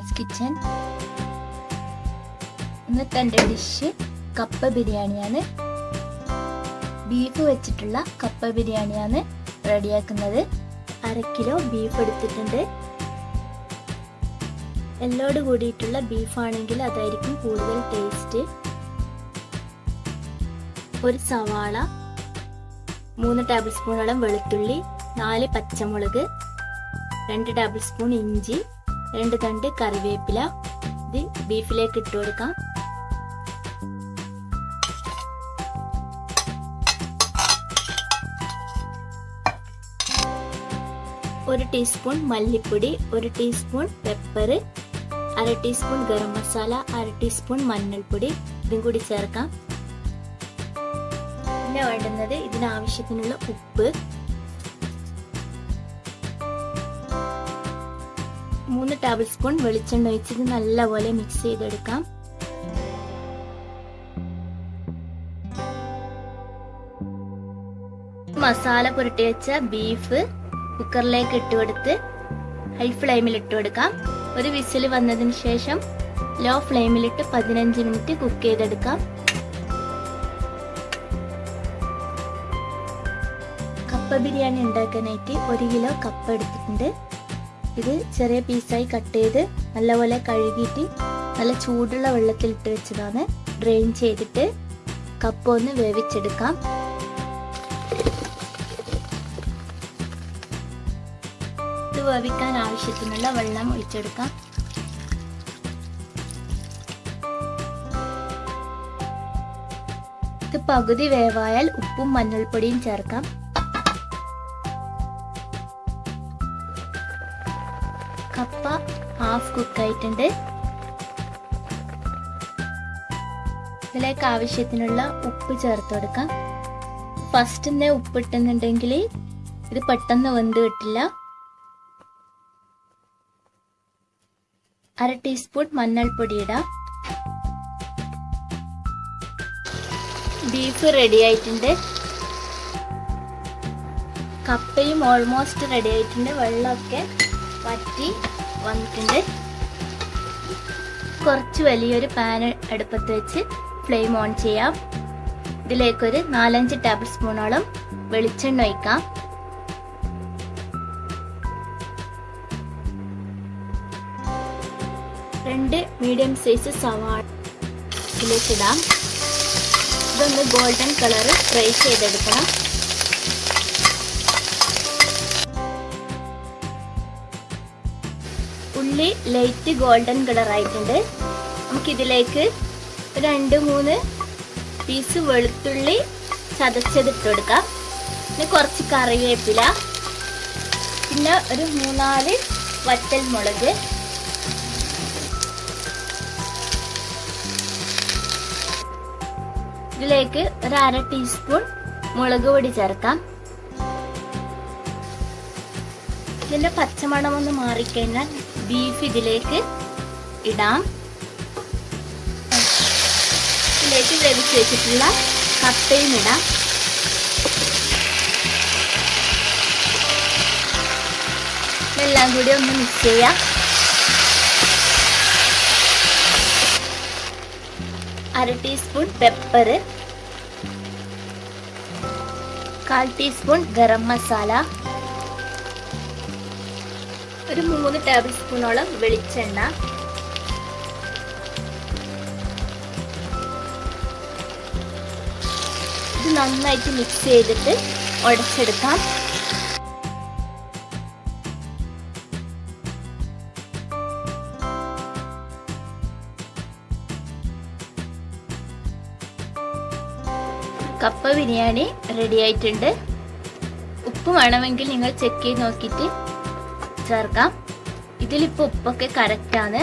Kitchen ഇന്നത്തെ എന്റെ dish കപ്പ ബിരിയാണിയാണ്. ബീഫ് വെച്ചിട്ടുള്ള കപ്പ ബിരിയാണിയാണ് റെഡിയാക്കുന്നത്. അര കിലോ ബീഫ് എടുത്തിട്ടുണ്ട്. എല്ലോട് കൂടിയിട്ടുള്ള ബീഫാണെങ്കിൽ അതായിരിക്കും കൂടുതൽ ടേസ്റ്റ്. ഒരു സവാള മൂന്ന് ടേബിൾ സ്പൂണോളം വെളുത്തുള്ളി നാല് പച്ചമുളക് രണ്ട് ടേബിൾ സ്പൂൺ ഇഞ്ചി രണ്ട് തണ്ട് കറിവേപ്പില. ഇത് ബീഫിലേക്ക് ഇട്ട് കൊടുക്കാം. ഒരു ടീസ്പൂൺ മല്ലിപ്പൊടി ഒരു ടീസ്പൂൺ പെപ്പർ അര ടീസ്പൂൺ ഗരം മസാല അര ടീസ്പൂൺ മഞ്ഞൾപ്പൊടി. ഇതും കൂടി ചേർക്കാം. പിന്നെ വേണ്ടുന്നത് ഇതിനാവശ്യത്തിനുള്ള ഉപ്പ്. മൂന്ന് ടേബിൾ സ്പൂൺ വെളിച്ചെണ്ണ ഒഴിച്ചത് നല്ലപോലെ മിക്സ് ചെയ്തെടുക്കാം. മസാല പുരട്ടി വെച്ച ബീഫ് കുക്കറിലേക്ക് ഇട്ടുകൊടുത്ത് ഹൈ ഫ്ലെയിമിൽ ഇട്ട് കൊടുക്കാം. ഒരു വിസിൽ വന്നതിന് ശേഷം ലോ ഫ്ലെയിമിലിട്ട് പതിനഞ്ച് മിനിറ്റ് കുക്ക് ചെയ്തെടുക്കാം. കപ്പ ബിരിയാണി ഉണ്ടാക്കാനായിട്ട് ഒരു കിലോ കപ്പ എടുത്തിട്ടുണ്ട്. ഇത് ചെറിയ പീസായി കട്ട് ചെയ്ത് നല്ലപോലെ കഴുകിയിട്ട് നല്ല ചൂടുള്ള വെള്ളത്തിൽ ഇട്ട് വെച്ചതാണ്. ഡ്രെയിൻ ചെയ്തിട്ട് കപ്പ ഒന്ന് വേവിച്ചെടുക്കാം. ഇത് വേവിക്കാൻ ആവശ്യത്തിനുള്ള വെള്ളം ഒഴിച്ചെടുക്കാം. ഇത് പകുതി വേവായാൽ ഉപ്പും മഞ്ഞൾപ്പൊടിയും ചേർക്കാം. ഹാഫ് കുക്ക് ആയിട്ടുണ്ട്. ഇതിലേക്ക് ആവശ്യത്തിനുള്ള ഉപ്പ് ചേർത്ത് കൊടുക്കാം. ഫസ്റ്റ് തന്നെ ഉപ്പ് ഇട്ടുന്നുണ്ടെങ്കിൽ ഇത് പെട്ടെന്ന് വെന്ത് കിട്ടില്ല. അര ടീസ്പൂൺ മഞ്ഞൾപ്പൊടി ഇടാം. ബീഫ് റെഡി ആയിട്ടുണ്ട്. കപ്പയും ഓൾമോസ്റ്റ് റെഡി ആയിട്ടുണ്ട്. വെള്ളമൊക്കെ വറ്റി വന്നിട്ടുണ്ട്. കുറച്ച് വലിയൊരു പാൻ അടുപ്പത്ത് വെച്ച് ഫ്ലെയിം ഓൺ ചെയ്യാം. ഇതിലേക്കൊരു നാലഞ്ച് ടേബിൾ സ്പൂണോളം വെളിച്ചെണ്ണ ഒഴിക്കാം. രണ്ട് മീഡിയം സൈസ് സവാള ഇതിലേക്കിടാം. ഇതൊന്ന് ഗോൾഡൻ കളർ ഫ്രൈ ചെയ്തെടുക്കണം. ഉള്ളി ലൈറ്റ് ഗോൾഡൻ കളർ ആയിട്ടുണ്ട്. നമുക്കിതിലേക്ക് രണ്ട് മൂന്ന് പീസ് വെളുത്തുള്ളി ചതച്ചതിട്ട് കൊടുക്കാം പിന്നെ കുറച്ച് കറിവേപ്പില. പിന്നെ ഒരു മൂന്നാൽ വറ്റൽ മുളക് ഇതിലേക്ക് ഒരു അര ടീസ്പൂൺ മുളക് പൊടി ചേർക്കാം. ഇതിന്റെ പച്ചമണം ഒന്ന് മാറിക്കഴിഞ്ഞാൽ ബീഫ് ഇതിലേക്ക് ഇടാം. ഇതിലേക്ക് വേവിച്ച് വെച്ചിട്ടുള്ള കപ്പയും ഇടാം. എല്ലാം കൂടി ഒന്ന് മിക്സ് ചെയ്യാം. അര ടീസ്പൂൺ പെപ്പർ കാൽ ടീസ്പൂൺ ഗരം മസാല. ഒരു മൂന്ന് ടേബിൾ സ്പൂണോളം വെളിച്ചെണ്ണ. ഇത് നന്നായിട്ട് മിക്സ് ചെയ്തിട്ട് ഉടച്ചെടുക്കാം കപ്പ ബിരിയാണി റെഡി ആയിട്ടുണ്ട്. ഉപ്പ് വേണമെങ്കിൽ നിങ്ങൾ ചെക്ക് ചെയ്ത് നോക്കിയിട്ട് ചേർക്കാം. ഇതിലിപ്പോൾ ഉപ്പൊക്കെ കറക്റ്റാണ്